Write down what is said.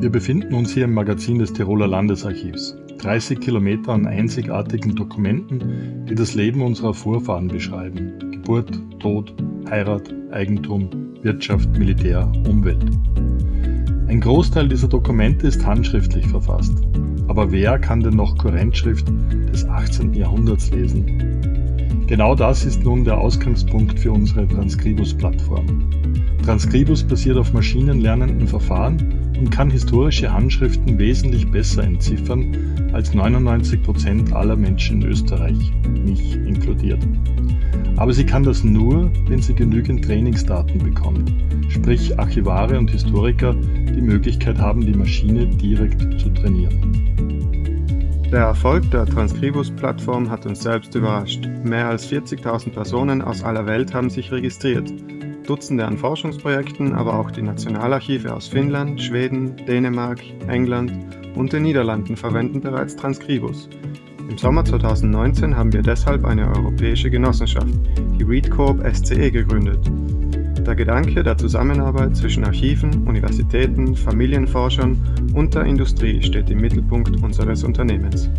Wir befinden uns hier im Magazin des Tiroler Landesarchivs. 30 Kilometer an einzigartigen Dokumenten, die das Leben unserer Vorfahren beschreiben. Geburt, Tod, Heirat, Eigentum, Wirtschaft, Militär, Umwelt. Ein Großteil dieser Dokumente ist handschriftlich verfasst. Aber wer kann denn noch Kurrentschrift des 18. Jahrhunderts lesen? Genau das ist nun der Ausgangspunkt für unsere Transkribus-Plattform. Transkribus basiert auf maschinenlernenden Verfahren und kann historische Handschriften wesentlich besser entziffern als 99 Prozent aller Menschen in Österreich, mich inkludiert. Aber sie kann das nur, wenn sie genügend Trainingsdaten bekommt, sprich Archivare und Historiker die Möglichkeit haben, die Maschine direkt zu trainieren. Der Erfolg der Transkribus-Plattform hat uns selbst überrascht. Mehr als 40.000 Personen aus aller Welt haben sich registriert. Dutzende an Forschungsprojekten, aber auch die Nationalarchive aus Finnland, Schweden, Dänemark, England und den Niederlanden verwenden bereits Transkribus. Im Sommer 2019 haben wir deshalb eine europäische Genossenschaft, die ReadCorp SCE, gegründet. Der Gedanke der Zusammenarbeit zwischen Archiven, Universitäten, Familienforschern und der Industrie steht im Mittelpunkt unseres Unternehmens.